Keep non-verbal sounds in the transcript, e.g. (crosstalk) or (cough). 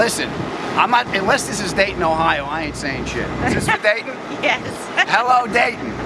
listen, I'm not, unless this is Dayton, Ohio, I ain't saying shit. Is this for (laughs) Dayton? Yes. Hello, Dayton.